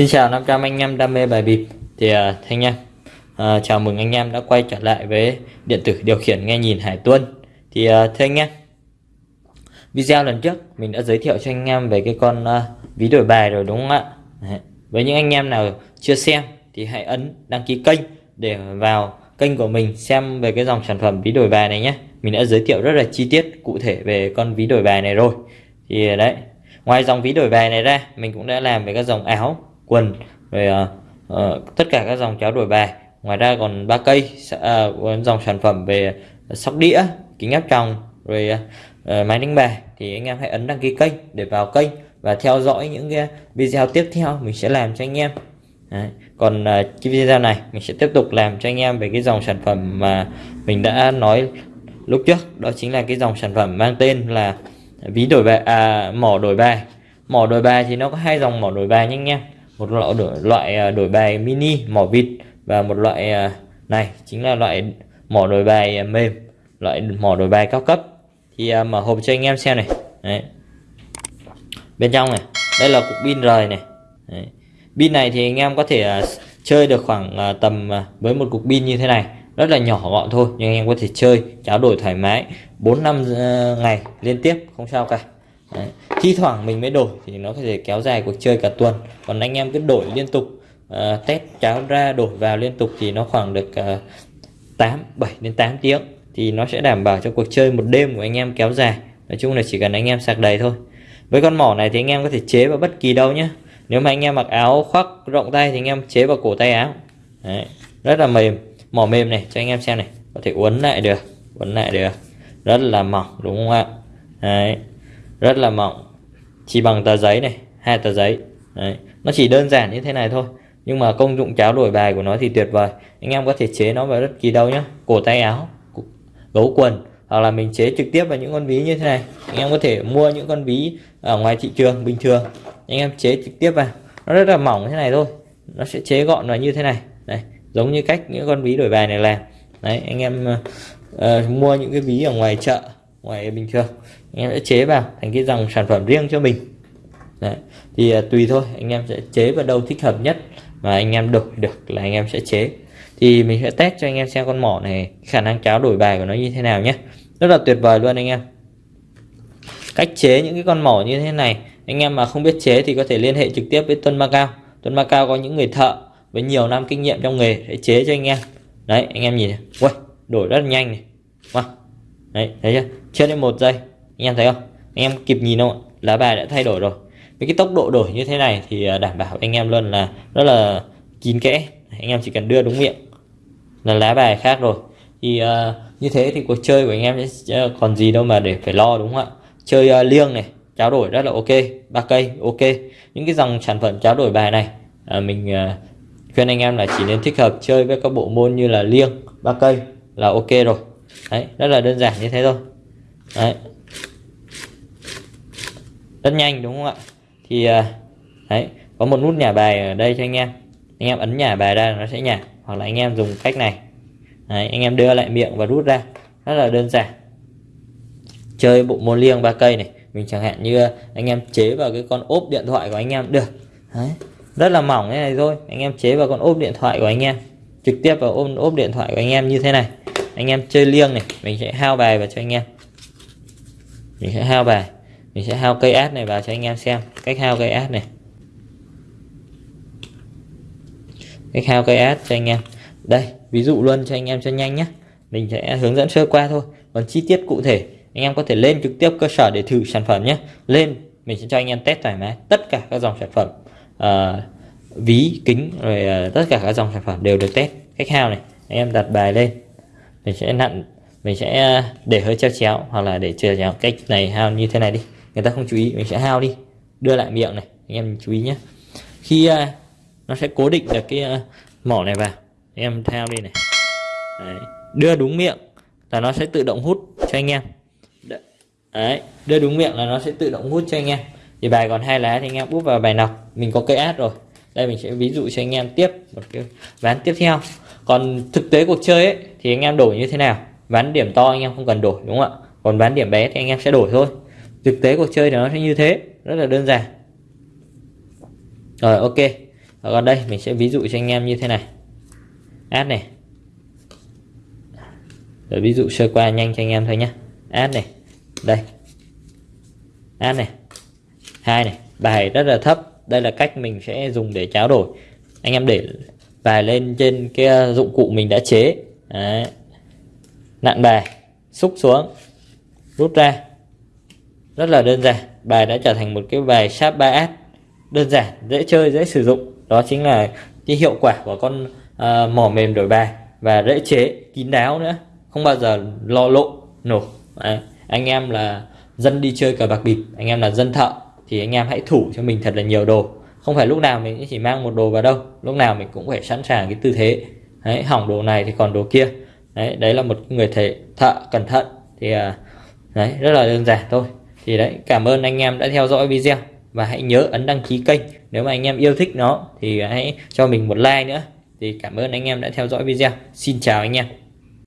Xin chào 500 anh em đam mê bài bịp. Thì à, uh, thanh em à, uh, chào mừng anh em đã quay trở lại với điện tử điều khiển nghe nhìn Hải Tuân. Thì à, uh, thưa anh em video lần trước mình đã giới thiệu cho anh em về cái con uh, ví đổi bài rồi đúng không ạ? Đấy. với những anh em nào chưa xem thì hãy ấn đăng ký kênh để vào kênh của mình xem về cái dòng sản phẩm ví đổi bài này nhé. Mình đã giới thiệu rất là chi tiết cụ thể về con ví đổi bài này rồi. Thì đấy. Ngoài dòng ví đổi bài này ra mình cũng đã làm về các dòng áo quần về uh, uh, tất cả các dòng cháo đổi bài. Ngoài ra còn ba cây uh, dòng sản phẩm về sóc đĩa kính áp tròng rồi uh, máy đánh bài. Thì anh em hãy ấn đăng ký kênh để vào kênh và theo dõi những cái video tiếp theo mình sẽ làm cho anh em. Đấy. còn uh, cái video này mình sẽ tiếp tục làm cho anh em về cái dòng sản phẩm mà mình đã nói lúc trước. Đó chính là cái dòng sản phẩm mang tên là ví đổi bài à, mỏ đổi bài. Mỏ đổi bài thì nó có hai dòng mỏ đổi bài nha anh em một loại đổi, loại à, đổi bài mini mỏ vịt và một loại à, này chính là loại mỏ đổi bài à, mềm loại mỏ đổi bài cao cấp. Thì mở hộp cho anh em xem này. Đấy. bên trong này đây là cục pin rời này. Đấy. pin này thì anh em có thể chơi được khoảng tầm với một cục pin như thế này. Rất là nhỏ gọn thôi nhưng anh em có thể chơi trao đổi thoải mái 4 năm ngày liên tiếp không sao cả. Đấy. thi thoảng mình mới đổi thì nó có thể kéo dài cuộc chơi cả tuần. Còn anh em cứ đổi liên tục. Uh, test cháo ra đổi vào liên tục thì nó khoảng được uh, 8 7 đến 8 tiếng thì nó sẽ đảm bảo cho cuộc chơi một đêm của anh em kéo dài. Nói chung là chỉ cần anh em sạc đầy thôi. Với con mỏ này thì anh em có thể chế vào bất kỳ đâu nhé nếu mà anh em mặc áo khoác rộng tay thì anh em chế vào cổ tay áo. Đấy. rất là mềm. Mỏ mềm này cho anh em xem này. Có thể uốn lại được uốn lại được. Rất là mỏng đúng không ạ? Đấy rất là mỏng. Chỉ bằng tờ giấy này hai tờ giấy. Đấy. nó chỉ đơn giản như thế này thôi. Nhưng mà công dụng cháo đổi bài của nó thì tuyệt vời. Anh em có thể chế nó vào bất kỳ đâu nhé cổ tay áo gấu quần hoặc là mình chế trực tiếp vào những con ví như thế này. Anh em có thể mua những con ví ở ngoài thị trường bình thường. Anh em chế trực tiếp vào. Nó rất là mỏng thế này thôi. Nó sẽ chế gọn vào như thế này. Đấy giống như cách những con ví đổi bài này làm. Đấy anh em uh, mua những cái ví ở ngoài chợ ngoài bình thường. Anh em sẽ chế vào thành cái dòng sản phẩm riêng cho mình. Đấy. thì à, tùy thôi anh em sẽ chế vào đâu thích hợp nhất mà anh em đổi được là anh em sẽ chế. Thì mình sẽ test cho anh em xem con mỏ này khả năng cháo đổi bài của nó như thế nào nhé. Rất là tuyệt vời luôn anh em. Cách chế những cái con mỏ như thế này anh em mà không biết chế thì có thể liên hệ trực tiếp với Tuân Macao Tuân Macao có những người thợ với nhiều năm kinh nghiệm trong nghề để chế cho anh em. Đấy anh em nhìn này. Uầy, đổi rất là nhanh này. Wow đấy thấy chưa? Chưa đến một giây. Anh em thấy không? Anh em kịp nhìn không lá bài đã thay đổi rồi. Với cái tốc độ đổi như thế này thì à, đảm bảo anh em luôn là rất là kín kẽ. Anh em chỉ cần đưa đúng miệng là lá bài khác rồi. Thì uh, như thế thì cuộc chơi của anh em sẽ còn gì đâu mà để phải lo đúng không ạ? Chơi uh, liêng này trao đổi rất là ok. Ba cây ok. Những cái dòng sản phẩm trao đổi bài này uh, mình uh, khuyên anh em là chỉ nên thích hợp chơi với các bộ môn như là liêng ba cây là ok rồi đấy rất là đơn giản như thế thôi. Đấy. Rất nhanh đúng không ạ? Thì à, đấy có một nút nhả bài ở đây cho anh em. Anh em ấn nhả bài ra nó sẽ nhả hoặc là anh em dùng cách này. Đấy, anh em đưa lại miệng và rút ra. Rất là đơn giản. Chơi bộ môn liêng ba cây này mình chẳng hạn như anh em chế vào cái con ốp điện thoại của anh em được. Đấy, rất là mỏng thế này thôi. Anh em chế vào con ốp điện thoại của anh em trực tiếp vào ôm ốp điện thoại của anh em như thế này anh em chơi liêng này mình sẽ hao bài vào cho anh em. Mình sẽ hao bài mình sẽ hao cây át này vào cho anh em xem cách hao cây át này. Cách hao cây át cho anh em. Đây ví dụ luôn cho anh em cho nhanh nhé mình sẽ hướng dẫn sơ qua thôi. Còn chi tiết cụ thể anh em có thể lên trực tiếp cơ sở để thử sản phẩm nhé lên mình sẽ cho anh em test thoải mái tất cả các dòng sản phẩm uh, ví kính rồi uh, tất cả các dòng sản phẩm đều được test cách hao này. Anh em đặt bài lên mình sẽ nặn mình sẽ ờ, để hơi treo chéo hoặc là để treo chéo cách này hao như thế này đi. Người ta không chú ý mình sẽ hao đi. Đưa lại miệng này anh em chú ý nhé. Khi uh, nó sẽ cố định được cái uh, mỏ này vào. Anh em theo đi này. Đấy. đưa đúng miệng là nó sẽ tự động hút cho anh em. Đấy. đưa đúng miệng là nó sẽ tự động hút cho anh em. Thì bài còn hai lá thì anh em úp vào bài nọc. Mình có cây át rồi đây, mình sẽ ví dụ cho anh em tiếp, một cái ván tiếp theo. Còn thực tế cuộc chơi ấy, thì anh em đổi như thế nào? Ván điểm to anh em không cần đổi, đúng không ạ? Còn ván điểm bé thì anh em sẽ đổi thôi. Thực tế cuộc chơi thì nó sẽ như thế, rất là đơn giản. Rồi, ok. Và còn đây, mình sẽ ví dụ cho anh em như thế này. Ad này. Rồi, ví dụ sơ qua nhanh cho anh em thôi nhé ad này. Đây. Ad này. Hai này. Bài rất là thấp đây là cách mình sẽ dùng để tráo đổi. Anh em để bài lên trên cái dụng cụ mình đã chế. Đấy. nặn bài xúc xuống rút ra. Rất là đơn giản bài đã trở thành một cái bài sharp 3S đơn giản dễ chơi dễ sử dụng. Đó chính là cái hiệu quả của con uh, mỏ mềm đổi bài và dễ chế kín đáo nữa. Không bao giờ lo lộ nổ. Đấy. anh em là dân đi chơi cờ bạc bịp anh em là dân thợ thì anh em hãy thủ cho mình thật là nhiều đồ. Không phải lúc nào mình chỉ mang một đồ vào đâu lúc nào mình cũng phải sẵn sàng cái tư thế. Đấy, hỏng đồ này thì còn đồ kia. Đấy đấy là một người thầy thợ cẩn thận thì à, đấy rất là đơn giản thôi. Thì đấy cảm ơn anh em đã theo dõi video và hãy nhớ ấn đăng ký kênh. Nếu mà anh em yêu thích nó thì hãy cho mình một like nữa. Thì cảm ơn anh em đã theo dõi video. Xin chào anh em.